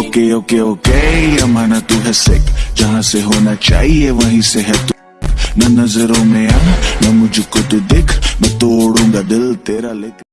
Okay okay okay ये माना तू है सिक जहाँ से होना चाहिए, वहीं से है तू। न नज़रों में आ न मुझको तू दिख, मैं तोड़ूँगा दिल तेरा लेकर